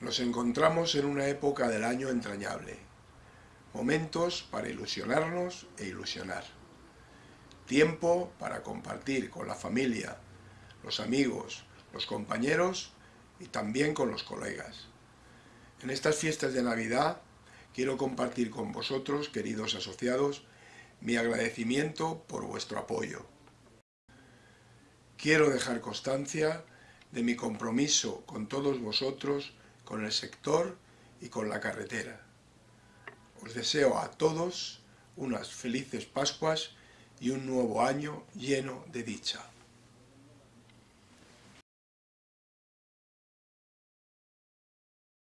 Nos encontramos en una época del año entrañable, momentos para ilusionarnos e ilusionar, tiempo para compartir con la familia, los amigos, los compañeros y también con los colegas. En estas fiestas de Navidad quiero compartir con vosotros, queridos asociados, mi agradecimiento por vuestro apoyo. Quiero dejar constancia de mi compromiso con todos vosotros con el sector y con la carretera. Os deseo a todos unas felices Pascuas y un nuevo año lleno de dicha.